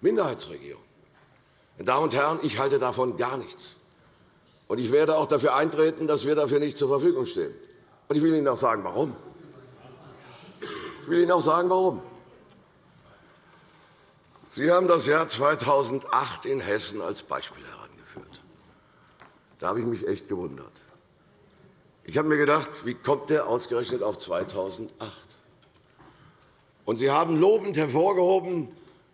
Speaker 6: Minderheitsregierung. Meine Damen und Herren, ich halte davon gar nichts. Und ich werde auch dafür eintreten, dass wir dafür nicht zur Verfügung stehen. Und ich will Ihnen auch sagen, warum. Ich will Ihnen auch sagen, warum. Sie haben das Jahr 2008 in Hessen als Beispiel herangeführt. Da habe ich mich echt gewundert. Ich habe mir gedacht, wie kommt der ausgerechnet auf 2008? Und Sie haben lobend hervorgehoben,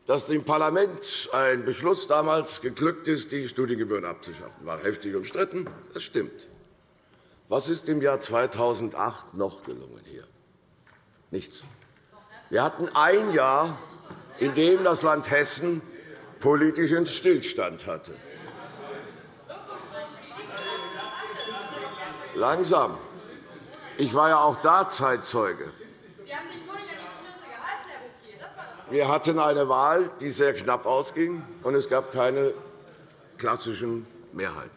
Speaker 6: dass dem Parlament ein Beschluss damals geglückt ist, die Studiengebühren abzuschaffen. Das war heftig umstritten. Das stimmt. Was ist im Jahr 2008 noch gelungen hier? Nichts. Wir hatten ein Jahr, in dem das Land Hessen politischen Stillstand hatte. Langsam. Ich war ja auch da Zeitzeuge. Wir hatten eine Wahl, die sehr knapp ausging, und es gab keine klassischen Mehrheiten.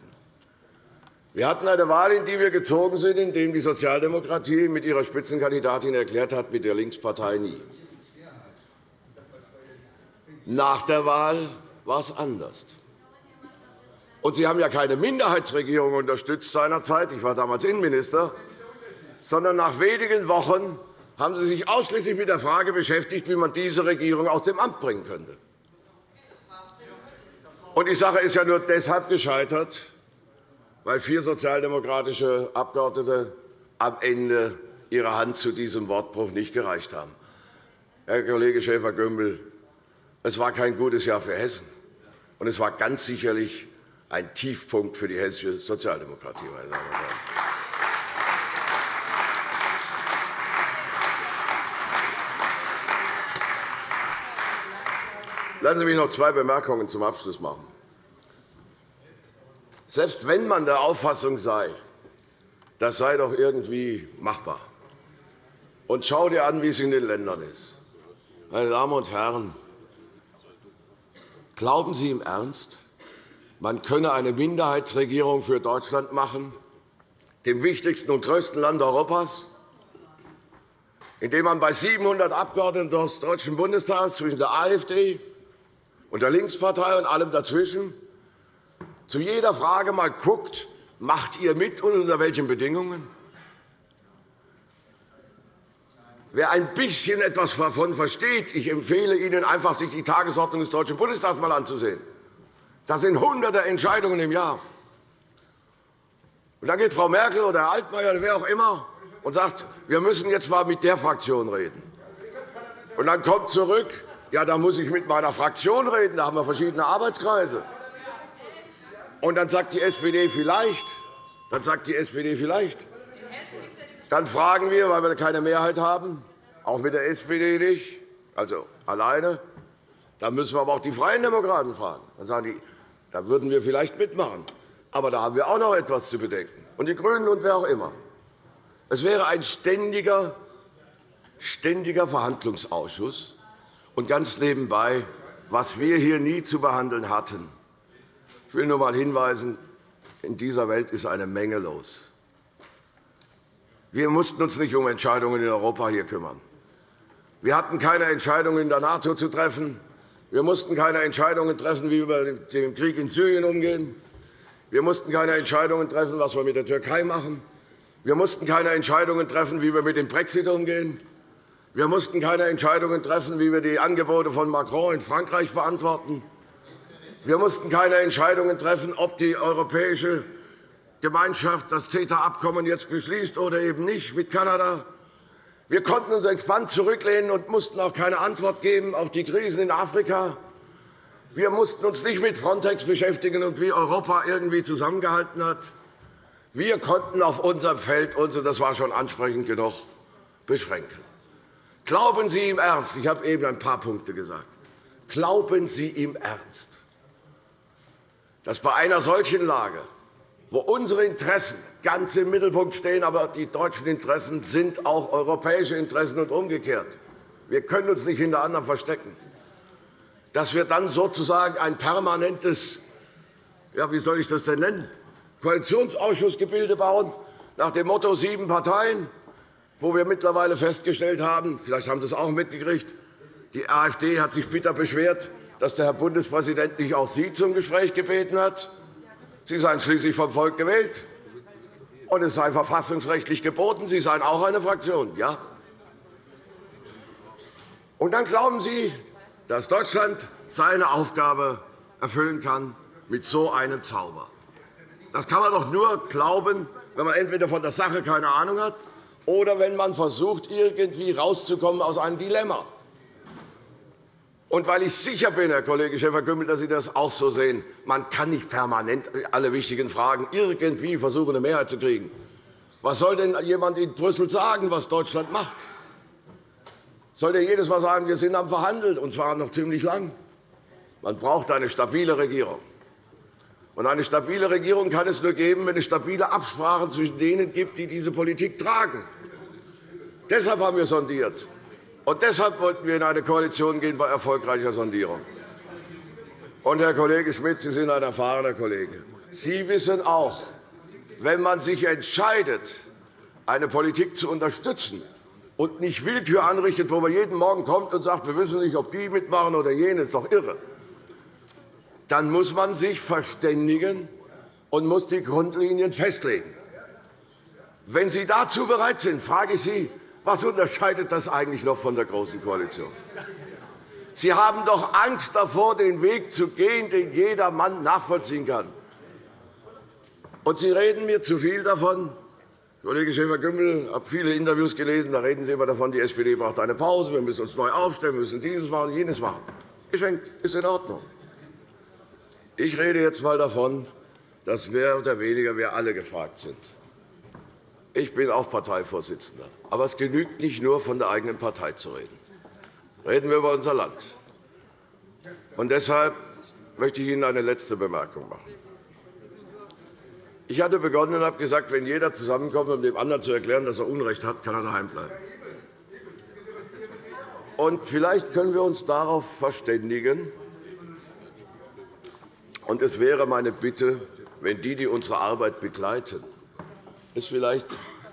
Speaker 6: Wir hatten eine Wahl, in die wir gezogen sind, in der die Sozialdemokratie mit ihrer Spitzenkandidatin erklärt hat, mit der Linkspartei nie. Nach der Wahl war es anders. Und Sie haben ja keine Minderheitsregierung unterstützt seinerzeit. Ich war damals Innenminister. Sondern nach wenigen Wochen haben Sie sich ausschließlich mit der Frage beschäftigt, wie man diese Regierung aus dem Amt bringen könnte. Und die Sache ist ja nur deshalb gescheitert, weil vier sozialdemokratische Abgeordnete am Ende ihre Hand zu diesem Wortbruch nicht gereicht haben. Herr Kollege Schäfer-Gümbel, es war kein gutes Jahr für Hessen, und es war ganz sicherlich ein Tiefpunkt für die hessische Sozialdemokratie. Meine Damen und Herren. Lassen Sie mich noch zwei Bemerkungen zum Abschluss machen. Selbst wenn man der Auffassung sei, das sei doch irgendwie machbar, und schau dir an, wie es in den Ländern ist. Meine Damen und Herren, glauben Sie im Ernst, man könne eine Minderheitsregierung für Deutschland machen, dem wichtigsten und größten Land Europas, indem man bei 700 Abgeordneten des Deutschen Bundestags zwischen der AfD und der Linkspartei und allem dazwischen zu jeder Frage einmal guckt, macht ihr mit und unter welchen Bedingungen? Wer ein bisschen etwas davon versteht, ich empfehle Ihnen einfach, sich die Tagesordnung des Deutschen Bundestags einmal anzusehen. Das sind hunderte Entscheidungen im Jahr. Und dann geht Frau Merkel oder Herr Altmaier oder wer auch immer und sagt, wir müssen jetzt einmal mit der Fraktion reden. Und dann kommt zurück, ja, da muss ich mit meiner Fraktion reden, da haben wir verschiedene Arbeitskreise. Und dann sagt die SPD vielleicht, dann sagt die SPD vielleicht. Dann fragen wir, weil wir keine Mehrheit haben, auch mit der SPD nicht, also alleine, dann müssen wir aber auch die Freien Demokraten fragen. Dann sagen die, da würden wir vielleicht mitmachen. Aber da haben wir auch noch etwas zu bedenken. Und die GRÜNEN und wer auch immer. Es wäre ein ständiger, ständiger Verhandlungsausschuss. Und ganz nebenbei, was wir hier nie zu behandeln hatten. Ich will nur einmal hinweisen, in dieser Welt ist eine Menge los. Wir mussten uns nicht um Entscheidungen in Europa hier kümmern. Wir hatten keine Entscheidungen in der NATO zu treffen. Wir mussten keine Entscheidungen treffen, wie wir mit dem Krieg in Syrien umgehen. Wir mussten keine Entscheidungen treffen, was wir mit der Türkei machen. Wir mussten keine Entscheidungen treffen, wie wir mit dem Brexit umgehen. Wir mussten keine Entscheidungen treffen, wie wir die Angebote von Macron in Frankreich beantworten. Wir mussten keine Entscheidungen treffen, ob die Europäische Gemeinschaft das CETA-Abkommen jetzt beschließt oder eben nicht mit Kanada. Wir konnten uns entspannt zurücklehnen und mussten auch keine Antwort geben auf die Krisen in Afrika. Wir mussten uns nicht mit Frontex beschäftigen und wie Europa irgendwie zusammengehalten hat. Wir konnten auf unserem Feld uns, und das war schon ansprechend genug, beschränken. Glauben Sie im Ernst, ich habe eben ein paar Punkte gesagt, glauben Sie im Ernst, dass bei einer solchen Lage wo unsere Interessen ganz im Mittelpunkt stehen, aber die deutschen Interessen sind auch europäische Interessen und umgekehrt. Wir können uns nicht hinter anderen verstecken. Dass wir dann sozusagen ein permanentes, ja, wie soll ich das denn nennen, Koalitionsausschussgebilde bauen, nach dem Motto sieben Parteien, wo wir mittlerweile festgestellt haben, vielleicht haben Sie es auch mitgekriegt, die AfD hat sich bitter beschwert, dass der Herr Bundespräsident nicht auch Sie zum Gespräch gebeten hat. Sie seien schließlich vom Volk gewählt, und es sei verfassungsrechtlich geboten. Sie seien auch eine Fraktion. Ja? Und dann glauben Sie, dass Deutschland seine Aufgabe erfüllen kann mit so einem Zauber. Das kann man doch nur glauben, wenn man entweder von der Sache keine Ahnung hat oder wenn man versucht, irgendwie rauszukommen aus einem Dilemma. Und weil ich sicher bin, Herr Kollege Schäfer-Gümbel, dass Sie das auch so sehen, man kann nicht permanent alle wichtigen Fragen irgendwie versuchen, eine Mehrheit zu kriegen. Was soll denn jemand in Brüssel sagen, was Deutschland macht? Soll der jedes Mal sagen, wir sind am Verhandeln, und zwar noch ziemlich lang? Man braucht eine stabile Regierung. Und eine stabile Regierung kann es nur geben, wenn es stabile Absprachen zwischen denen gibt, die diese Politik tragen. Deshalb haben wir sondiert. Und deshalb wollten wir in eine Koalition gehen bei erfolgreicher Sondierung. Und, Herr Kollege Schmidt, Sie sind ein erfahrener Kollege. Sie wissen auch, wenn man sich entscheidet, eine Politik zu unterstützen und nicht Willkür anrichtet, wo man jeden Morgen kommt und sagt, wir wissen nicht, ob die mitmachen oder jene, ist doch irre, dann muss man sich verständigen und muss die Grundlinien festlegen. Wenn Sie dazu bereit sind, frage ich Sie, was unterscheidet das eigentlich noch von der Großen Koalition? Sie haben doch Angst davor, den Weg zu gehen, den jeder Mann nachvollziehen kann. Und Sie reden mir zu viel davon. Kollege Schäfer-Gümbel, ich habe viele Interviews gelesen. Da reden Sie immer davon, die SPD braucht eine Pause, wir müssen uns neu aufstellen, wir müssen dieses machen, jenes machen. Geschenkt, ist in Ordnung. Ich rede jetzt einmal davon, dass mehr oder weniger wir alle gefragt sind. Ich bin auch Parteivorsitzender. Aber es genügt nicht nur, von der eigenen Partei zu reden. Reden wir über unser Land. Und deshalb möchte ich Ihnen eine letzte Bemerkung machen. Ich hatte begonnen und habe gesagt, wenn jeder zusammenkommt, um dem anderen zu erklären, dass er Unrecht hat, kann er daheim bleiben. Und vielleicht können wir uns darauf verständigen, Und es wäre meine Bitte, wenn die, die unsere Arbeit begleiten, es vielleicht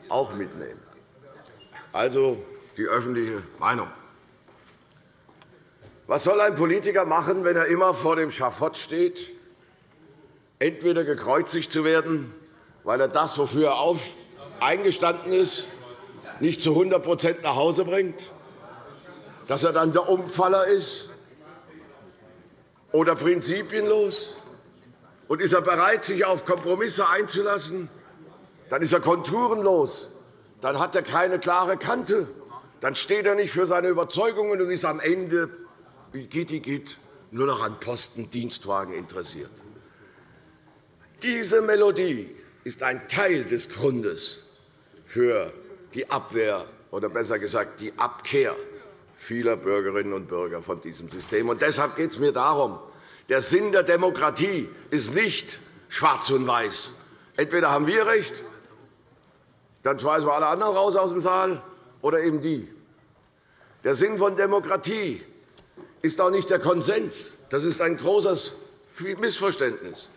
Speaker 6: auch mitnehmen. Also die öffentliche Meinung. Was soll ein Politiker machen, wenn er immer vor dem Schafott steht, entweder gekreuzigt zu werden, weil er das, wofür er eingestanden ist, nicht zu 100% nach Hause bringt, dass er dann der Umfaller ist oder prinzipienlos? Und ist er bereit, sich auf Kompromisse einzulassen? Dann ist er konturenlos. Dann hat er keine klare Kante. Dann steht er nicht für seine Überzeugungen und ist am Ende, wie Gitti geht, nur noch an Posten, Dienstwagen interessiert. Diese Melodie ist ein Teil des Grundes für die Abwehr oder besser gesagt die Abkehr vieler Bürgerinnen und Bürger von diesem System. Und deshalb geht es mir darum, der Sinn der Demokratie ist nicht schwarz und weiß. Entweder haben wir recht, dann schmeißen wir alle anderen raus aus dem Saal, oder eben die. Der Sinn von Demokratie ist auch nicht der Konsens. Das ist ein großes Missverständnis.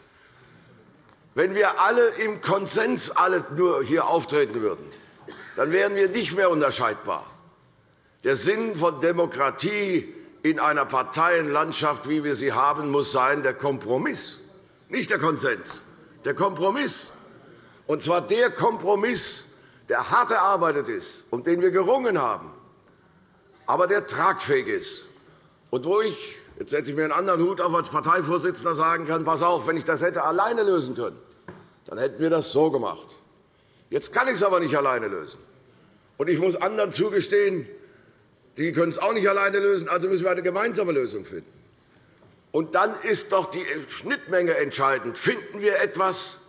Speaker 6: Wenn wir alle im Konsens alle nur hier auftreten würden, dann wären wir nicht mehr unterscheidbar. Der Sinn von Demokratie in einer Parteienlandschaft, wie wir sie haben, muss sein der Kompromiss, nicht der Konsens, der Kompromiss. Und zwar der Kompromiss, der hart erarbeitet ist, um den wir gerungen haben, aber der tragfähig ist. Und wo ich, jetzt setze ich mir einen anderen Hut auf, als Parteivorsitzender sagen kann, pass auf, wenn ich das hätte alleine lösen können, dann hätten wir das so gemacht. Jetzt kann ich es aber nicht alleine lösen. Und ich muss anderen zugestehen, die können es auch nicht alleine lösen, also müssen wir eine gemeinsame Lösung finden. Und dann ist doch die Schnittmenge entscheidend. Finden wir etwas,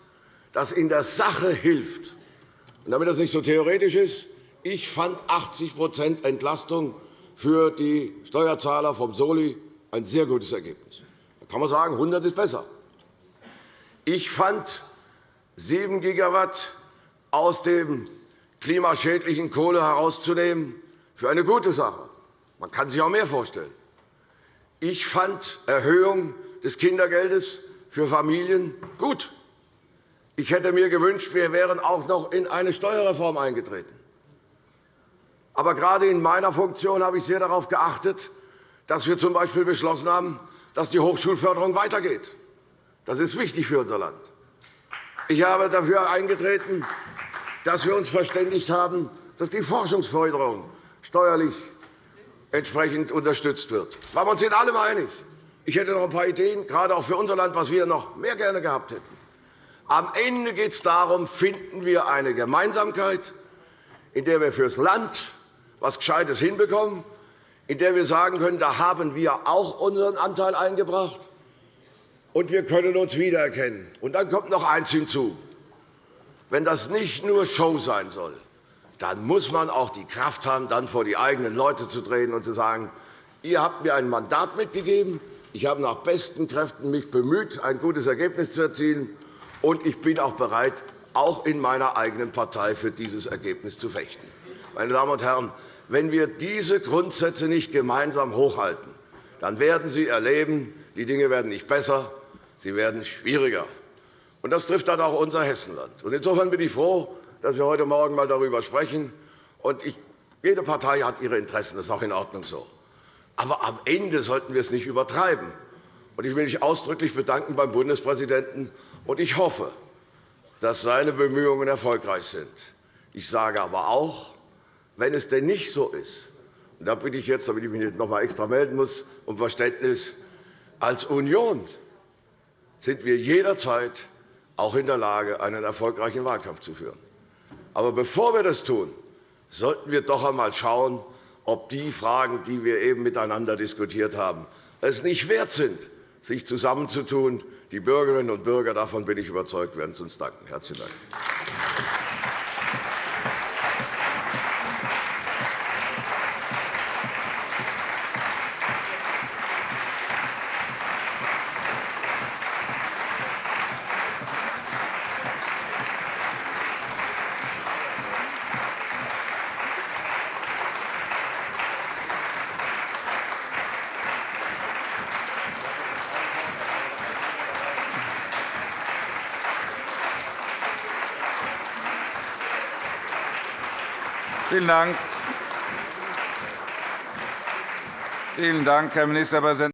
Speaker 6: das in der Sache hilft? Damit das nicht so theoretisch ist, ich fand 80% Entlastung für die Steuerzahler vom Soli ein sehr gutes Ergebnis. Da kann man sagen, 100 ist besser. Ich fand 7 Gigawatt aus dem klimaschädlichen Kohle herauszunehmen, für eine gute Sache. Man kann sich auch mehr vorstellen. Ich fand Erhöhung des Kindergeldes für Familien gut. Ich hätte mir gewünscht, wir wären auch noch in eine Steuerreform eingetreten. Aber gerade in meiner Funktion habe ich sehr darauf geachtet, dass wir z.B. beschlossen haben, dass die Hochschulförderung weitergeht. Das ist wichtig für unser Land. Ich habe dafür eingetreten, dass wir uns verständigt haben, dass die Forschungsförderung steuerlich entsprechend unterstützt wird. Da waren wir uns in allem einig. Ich hätte noch ein paar Ideen, gerade auch für unser Land, was wir noch mehr gerne gehabt hätten. Am Ende geht es darum, finden wir eine Gemeinsamkeit, in der wir fürs Land etwas Gescheites hinbekommen, in der wir sagen können, da haben wir auch unseren Anteil eingebracht, und wir können uns wiedererkennen. Und dann kommt noch eines hinzu. Wenn das nicht nur Show sein soll, dann muss man auch die Kraft haben, dann vor die eigenen Leute zu treten und zu sagen, ihr habt mir ein Mandat mitgegeben, ich habe nach besten Kräften mich bemüht, ein gutes Ergebnis zu erzielen, und ich bin auch bereit, auch in meiner eigenen Partei für dieses Ergebnis zu fechten. Meine Damen und Herren, wenn wir diese Grundsätze nicht gemeinsam hochhalten, dann werden Sie erleben, die Dinge werden nicht besser, sie werden schwieriger. Das trifft dann auch unser Hessenland. Insofern bin ich froh, dass wir heute Morgen einmal darüber sprechen. Jede Partei hat ihre Interessen. Das ist auch in Ordnung so. Aber am Ende sollten wir es nicht übertreiben. Ich will mich ausdrücklich bedanken beim Bundespräsidenten, und ich hoffe, dass seine Bemühungen erfolgreich sind. Ich sage aber auch, wenn es denn nicht so ist, und da bitte ich jetzt, damit ich mich nicht noch einmal extra melden muss, um Verständnis, als Union sind wir jederzeit auch in der Lage, einen erfolgreichen Wahlkampf zu führen. Aber bevor wir das tun, sollten wir doch einmal schauen, ob die Fragen, die wir eben miteinander diskutiert haben, es nicht wert sind, sich zusammenzutun. Die Bürgerinnen und Bürger, davon bin ich überzeugt, werden es uns danken. – Herzlichen Dank.
Speaker 1: Dank. Vielen Dank, Herr Ministerpräsident.